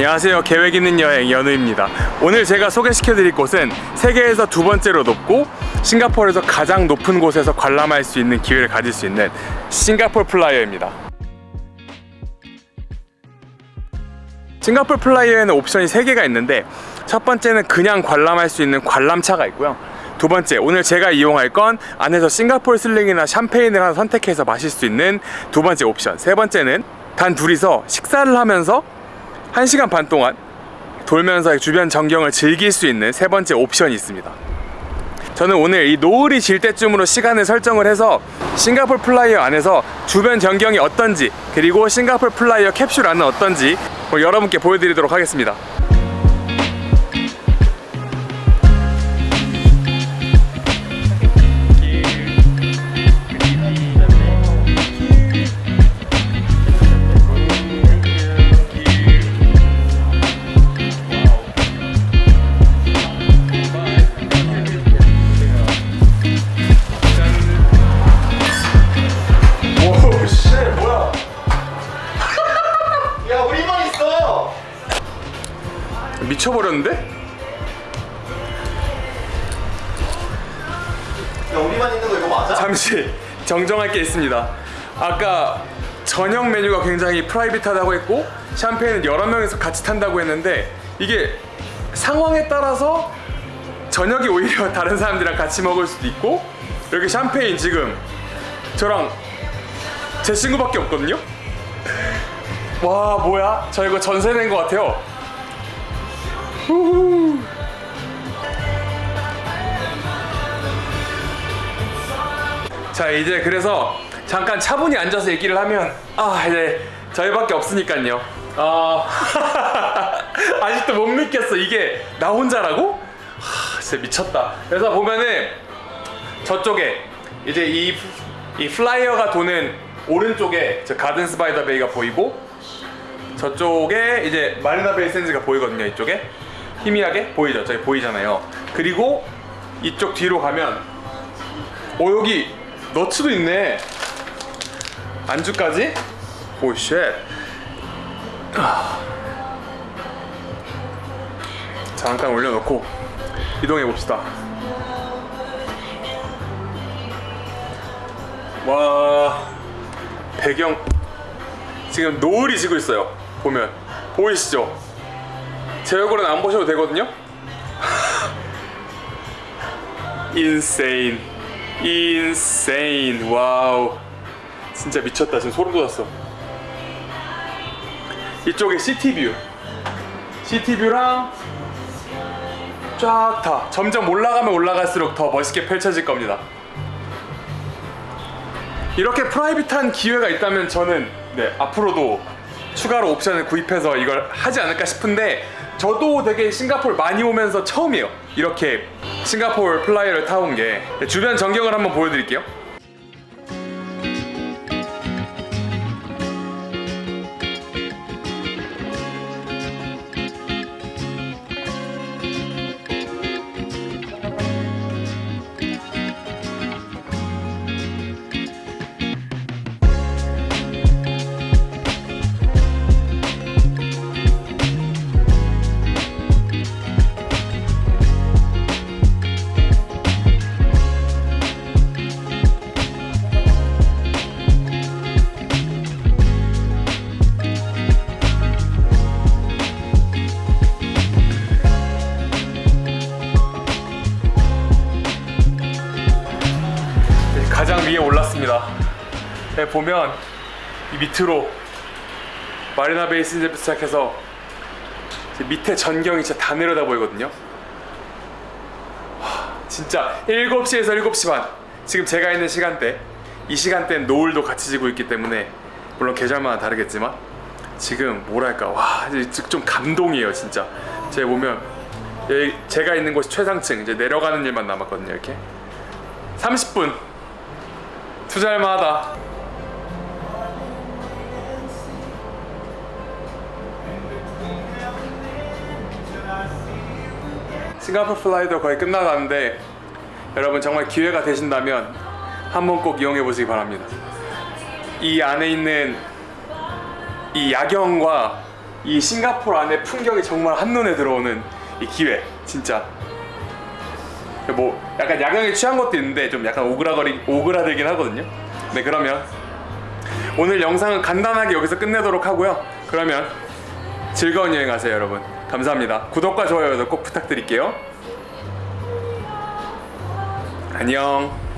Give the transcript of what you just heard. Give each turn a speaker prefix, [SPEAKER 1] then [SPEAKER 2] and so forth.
[SPEAKER 1] 안녕하세요. 계획 있는 여행 연우입니다. 오늘 제가 소개시켜 드릴 곳은 세계에서 두 번째로 높고 싱가포르에서 가장 높은 곳에서 관람할 수 있는 기회를 가질 수 있는 싱가포르 플라이어입니다. 싱가포르 플라이어에는 옵션이 3개가 있는데 첫 번째는 그냥 관람할 수 있는 관람차가 있고요. 두 번째 오늘 제가 이용할 건 안에서 싱가포르 슬링이나 샴페인을 하나 선택해서 마실 수 있는 두 번째 옵션. 세 번째는 단 둘이서 식사를 하면서 1시간 반 동안 돌면서 주변 전경을 즐길 수 있는 세 번째 옵션이 있습니다. 저는 오늘 이 노을이 질 때쯤으로 시간을 설정을 해서 싱가포르 플라이어 안에서 주변 전경이 어떤지 그리고 싱가포르 플라이어 캡슐 안은 어떤지 오늘 여러분께 보여드리도록 하겠습니다 미쳐버렸는데?
[SPEAKER 2] 야 우리만 있는 거 이거 맞아?
[SPEAKER 1] 잠시 정정할 게 있습니다 아까 저녁 메뉴가 굉장히 프라이빗하다고 했고 샴페인은 여러 명이서 같이 탄다고 했는데 이게 상황에 따라서 저녁이 오히려 다른 사람들이랑 같이 먹을 수도 있고 이렇게 샴페인 지금 저랑 제 친구밖에 없거든요 와 뭐야 저 이거 전세 낸것 같아요 자 이제 그래서 잠깐 차분히 앉아서 얘기를 하면 아 이제 저희밖에 없으니까요. 아 아직도 못 믿겠어. 이게 나 혼자라고? 하, 진짜 미쳤다. 그래서 보면은 저쪽에 이제 이, 이 플라이어가 도는 오른쪽에 저 Gardens by the Bay가 보이고 저쪽에 이제 마리나 베이 샌즈가 보이거든요 이쪽에 희미하게 보이죠? 저기 보이잖아요. 그리고 이쪽 뒤로 가면 어 여기 nuts도 있네. 안주까지? oh shit 잠깐 올려놓고 이동해 봅시다. 와 배경. 지금 노을이 지고 있어요. 보면. 보이시죠? 제 얼굴은 안 보셔도 되거든요? insane. insane. wow. 진짜 미쳤다. 지금 소름 돋았어. 이쪽에 city view. city view랑 쫙 다. 점점 올라가면 올라갈수록 더 멋있게 펼쳐질 겁니다. 이렇게 private한 기회가 있다면 저는 네, 앞으로도 추가로 옵션을 구입해서 이걸 하지 않을까 싶은데 저도 되게 싱가포르 많이 오면서 처음이에요. 이렇게 싱가포르 Flyer를 타온 게. 주변 전경을 한번 보여드릴게요 보면 이 밑으로 마리나 베이스부터 시작해서 이제 밑에 전경이 진짜 다 내려다 보이거든요. 와, 진짜 7시에서 7시 반. 지금 제가 있는 시간대 이 시간대는 노을도 같이 지고 있기 때문에 물론 계절마다 다르겠지만 지금 뭐랄까? 와 이제 좀 감동이에요 진짜. 제가 보면 여기 제가 있는 곳이 최상층 이제 내려가는 일만 남았거든요 이렇게. 30분. 투자할 만하다 싱가포르 Flyer도 거의 끝나가는데 여러분 정말 기회가 되신다면 한번 꼭 이용해 보시기 바랍니다 이 안에 있는 이 야경과 이 싱가포르 안에 풍경이 정말 한눈에 들어오는 이 기회 진짜 뭐 약간 야경에 취한 것도 있는데 좀 약간 오그라거리 오그라들긴 하거든요. 네 그러면 오늘 영상은 간단하게 여기서 끝내도록 하고요. 그러면 즐거운 여행 하세요, 여러분. 감사합니다. 구독과 좋아요도 꼭 부탁드릴게요. 안녕.